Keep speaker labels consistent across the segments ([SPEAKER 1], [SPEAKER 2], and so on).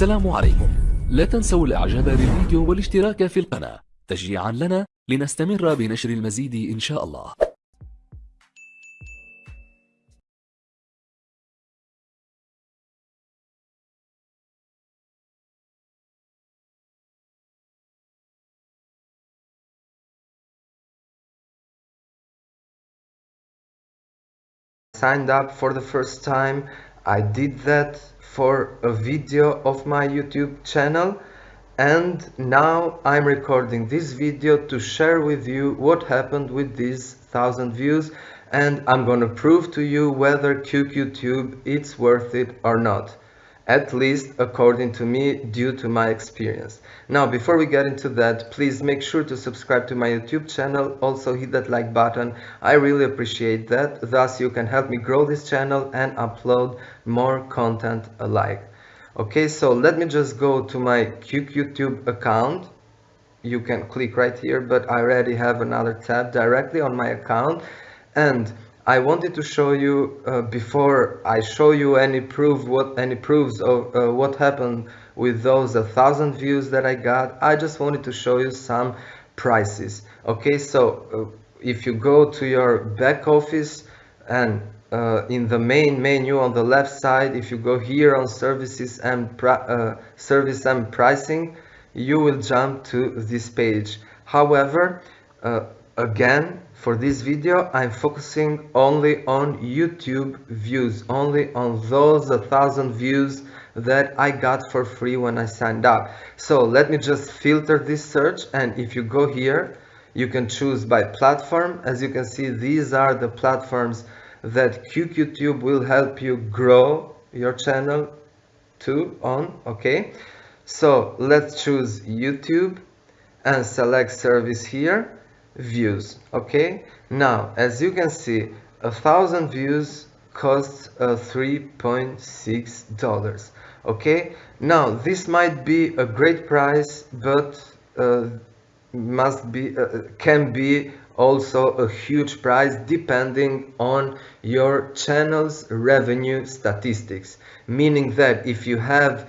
[SPEAKER 1] السلام عليكم. لا تنسوا الإعجاب بالفيديو والاشتراك في القناة. تشجيعا لنا لنستمر بنشر المزيد إن شاء الله.
[SPEAKER 2] Signed up for the first time. I did that for a video of my YouTube channel and now I'm recording this video to share with you what happened with these thousand views and I'm gonna prove to you whether QQTube it's worth it or not at least according to me due to my experience. Now before we get into that please make sure to subscribe to my YouTube channel. Also hit that like button. I really appreciate that. Thus you can help me grow this channel and upload more content alike. Okay so let me just go to my QQTube account. You can click right here but I already have another tab directly on my account. And I wanted to show you uh, before I show you any proof what any proofs of uh, what happened with those a thousand views that I got I just wanted to show you some prices. Okay so uh, if you go to your back office and uh, in the main menu on the left side if you go here on services and uh, service and pricing you will jump to this page. However uh, again for this video I'm focusing only on YouTube views only on those thousand views that I got for free when I signed up. So let me just filter this search and if you go here you can choose by platform. As you can see these are the platforms that QQTube will help you grow your channel to on okay? So let's choose YouTube and select service here views okay? Now as you can see a thousand views costs uh, 3.6 dollars okay? Now this might be a great price but uh, must be uh, can be also a huge price depending on your channel's revenue statistics. Meaning that if you have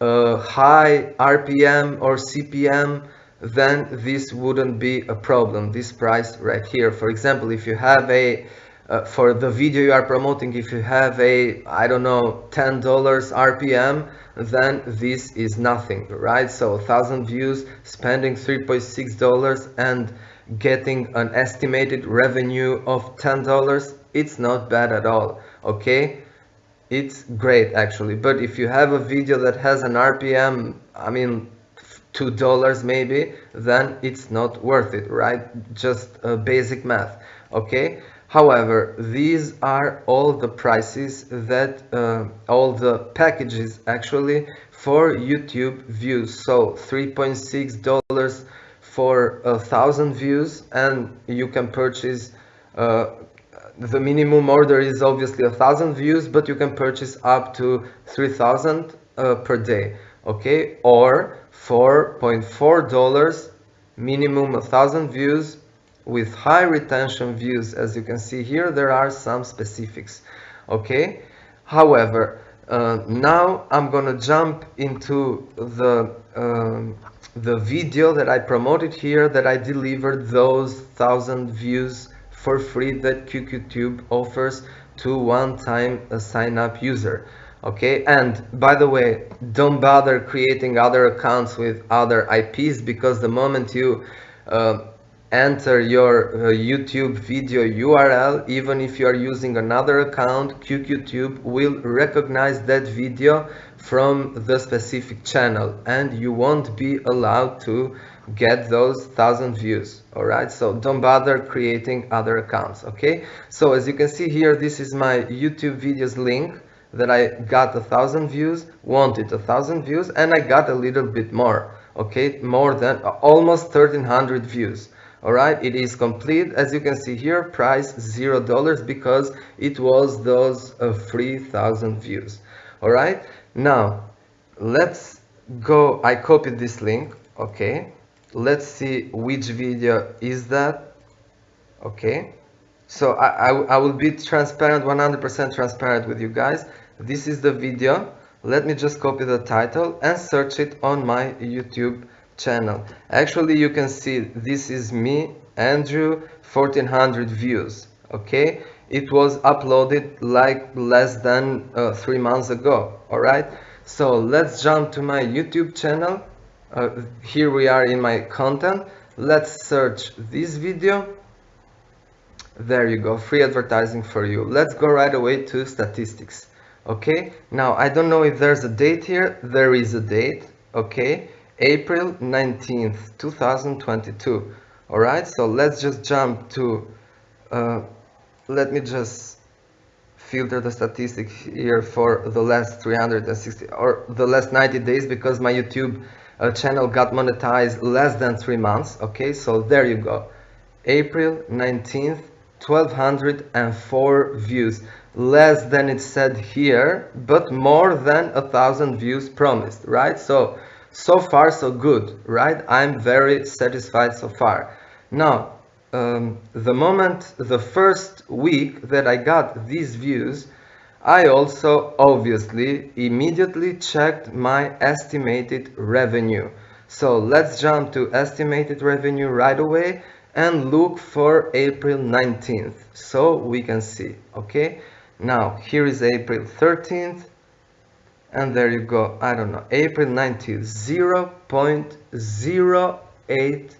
[SPEAKER 2] a high RPM or CPM then this wouldn't be a problem this price right here. For example if you have a uh, for the video you are promoting if you have a i don't know 10 dollars rpm then this is nothing right? So a thousand views spending 3.6 dollars and getting an estimated revenue of 10 dollars it's not bad at all okay? It's great actually. But if you have a video that has an rpm i mean two dollars maybe then it's not worth it right? Just a basic math okay? However these are all the prices that uh, all the packages actually for youtube views. So 3.6 dollars for a thousand views and you can purchase uh, the minimum order is obviously a thousand views but you can purchase up to 3000 uh, per day okay or 4.4 dollars minimum a thousand views with high retention views. As you can see here there are some specifics okay? However uh, now I'm gonna jump into the um, the video that I promoted here that I delivered those thousand views for free that QQTube offers to one-time sign up user okay and by the way don't bother creating other accounts with other IPs because the moment you uh, enter your uh, YouTube video URL even if you are using another account QQTube will recognize that video from the specific channel and you won't be allowed to get those thousand views. All right so don't bother creating other accounts okay? So as you can see here this is my YouTube videos link that I got a thousand views, wanted a thousand views, and I got a little bit more, okay, more than almost 1300 views. All right, it is complete. As you can see here, price zero dollars because it was those uh, 3000 views. All right, now let's go. I copied this link. Okay, let's see which video is that. Okay, so I, I, I will be transparent 100% transparent with you guys. This is the video. Let me just copy the title and search it on my YouTube channel. Actually you can see this is me Andrew 1400 views okay? It was uploaded like less than uh, three months ago all right? So let's jump to my YouTube channel. Uh, here we are in my content. Let's search this video there you go free advertising for you. Let's go right away to statistics okay? Now I don't know if there's a date here. There is a date okay? April 19th 2022 all right? So let's just jump to uh, let me just filter the statistics here for the last 360 or the last 90 days because my YouTube uh, channel got monetized less than three months okay? So there you go. April 19th 1204 views. Less than it said here but more than a thousand views promised right? So so far so good right? I'm very satisfied so far. Now um, the moment the first week that i got these views i also obviously immediately checked my estimated revenue. So let's jump to estimated revenue right away and look for april 19th so we can see okay? Now here is april 13th and there you go i don't know april 19th 0 0.08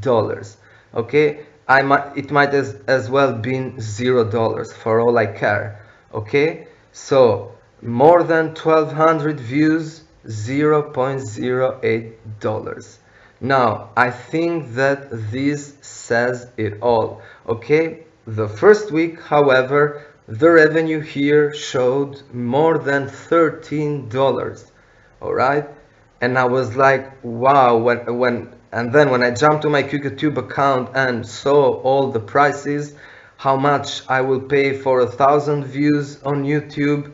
[SPEAKER 2] dollars okay? I might it might as, as well been zero dollars for all i care okay? So more than 1200 views 0 0.08 dollars now i think that this says it all. Okay? The first week however the revenue here showed more than $13 all right and I was like wow when when and then when I jumped to my QQTube account and saw all the prices how much I will pay for a thousand views on YouTube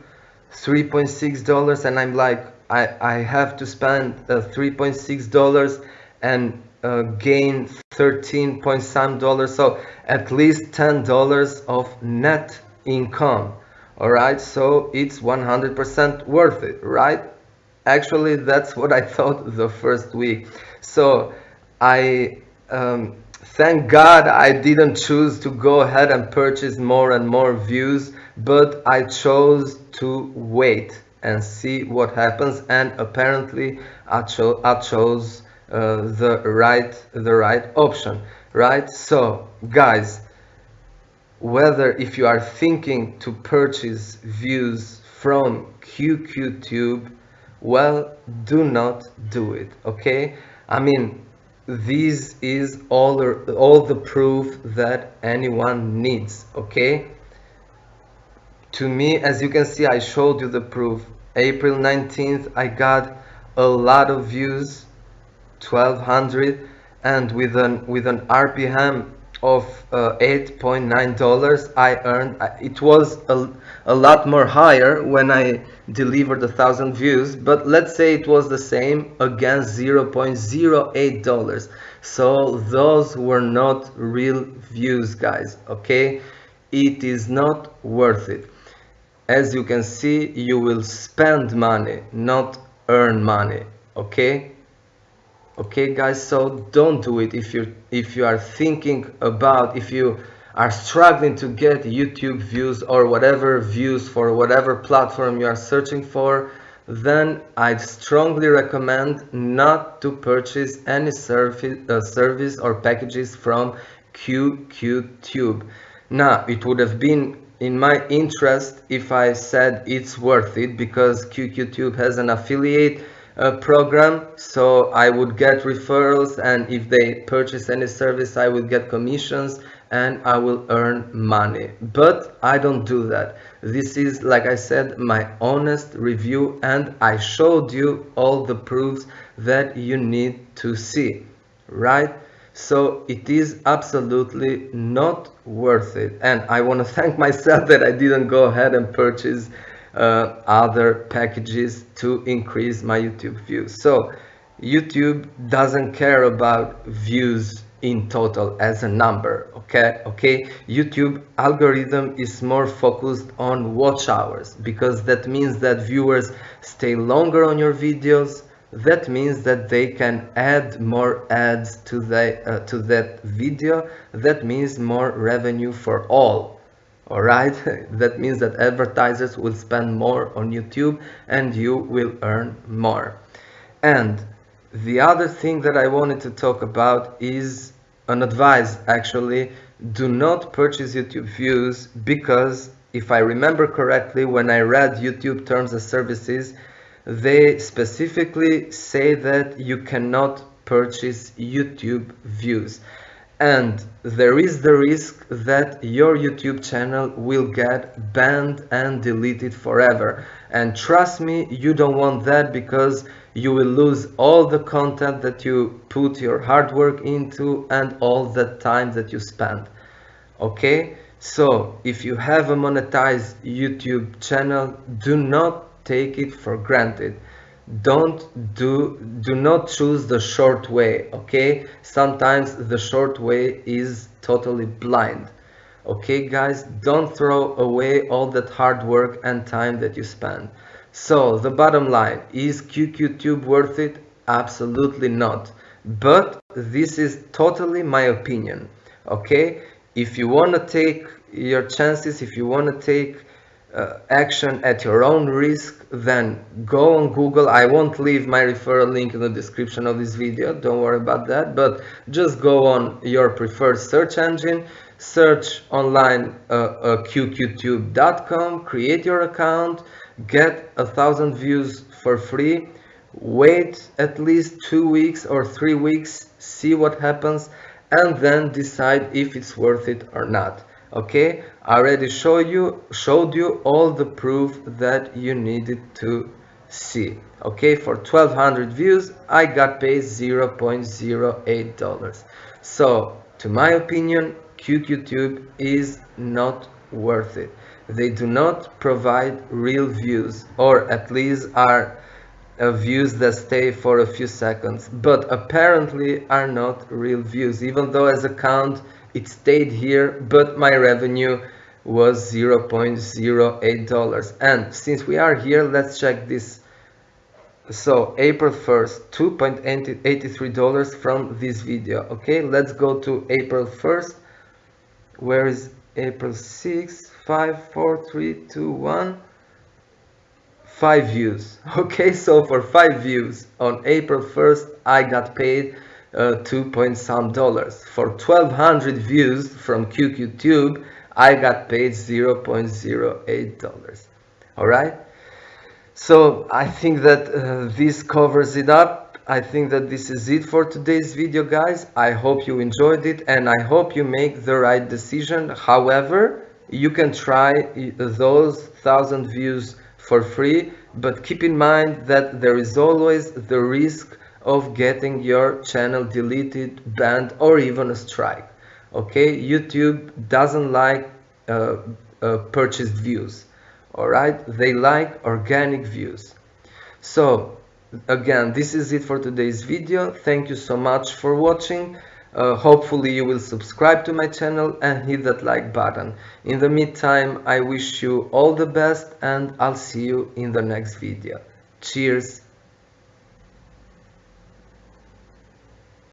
[SPEAKER 2] 3.6 dollars and I'm like I, I have to spend uh, 3.6 dollars and uh, gain 13 point some dollars so at least 10 dollars of net income. All right so it's 100% worth it right? Actually that's what i thought the first week. So i um, thank god i didn't choose to go ahead and purchase more and more views but i chose to wait and see what happens and apparently i, cho I chose uh, the right the right option right so guys whether if you are thinking to purchase views from QQTube, well, do not do it, okay? I mean, this is all, all the proof that anyone needs, okay? To me, as you can see, I showed you the proof. April 19th, I got a lot of views, 1200, and with an, with an RPM of uh, 8.9 dollars I earned it was a, a lot more higher when I delivered a thousand views but let's say it was the same against 0.08 dollars. So those were not real views guys okay? It is not worth it. As you can see you will spend money not earn money okay okay guys so don't do it if you if you are thinking about if you are struggling to get youtube views or whatever views for whatever platform you are searching for then i strongly recommend not to purchase any service uh, service or packages from QQTube. Now, it would have been in my interest if I said it's worth it because QQTube has an affiliate uh, program so I would get referrals and if they purchase any service I would get commissions and I will earn money. But I don't do that. This is like I said my honest review and I showed you all the proofs that you need to see right? So it is absolutely not worth it. And I want to thank myself that I didn't go ahead and purchase uh, other packages to increase my YouTube views. So YouTube doesn't care about views in total as a number okay? Okay? Youtube algorithm is more focused on watch hours because that means that viewers stay longer on your videos. That means that they can add more ads to the uh, to that video. That means more revenue for all all right? That means that advertisers will spend more on youtube and you will earn more. And the other thing that i wanted to talk about is an advice actually. Do not purchase youtube views because if i remember correctly when i read youtube terms of services they specifically say that you cannot purchase YouTube views and there is the risk that your YouTube channel will get banned and deleted forever. And trust me you don't want that because you will lose all the content that you put your hard work into and all the time that you spend. Okay? So if you have a monetized YouTube channel do not take it for granted don't do do not choose the short way okay? Sometimes the short way is totally blind okay guys? Don't throw away all that hard work and time that you spend. So the bottom line is QQTube worth it? Absolutely not. But this is totally my opinion okay? If you want to take your chances if you want to take uh, action at your own risk then go on google. I won't leave my referral link in the description of this video don't worry about that but just go on your preferred search engine search online uh, uh, qqtube.com create your account get a thousand views for free wait at least two weeks or three weeks see what happens and then decide if it's worth it or not okay I already show you showed you all the proof that you needed to see. Okay for 1200 views I got paid 0.08 dollars. So to my opinion QQTube is not worth it. They do not provide real views or at least are uh, views that stay for a few seconds but apparently are not real views. Even though as a count it stayed here but my revenue was 0.08 dollars. And since we are here let's check this. So April 1st 2.83 dollars from this video. Okay let's go to April 1st where is April 6 5 4 3 2 1 5 views. Okay so for 5 views on April 1st I got paid uh, 2 point some dollars. For 1200 views from QQTube, I got paid 0.08 dollars. All right. So I think that uh, this covers it up. I think that this is it for today's video, guys. I hope you enjoyed it and I hope you make the right decision. However, you can try those thousand views for free, but keep in mind that there is always the risk of getting your channel deleted, banned, or even a strike. Okay, YouTube doesn't like uh, uh, purchased views. All right, they like organic views. So again, this is it for today's video. Thank you so much for watching. Uh, hopefully you will subscribe to my channel and hit that like button. In the meantime, I wish you all the best and I'll see you in the next video. Cheers!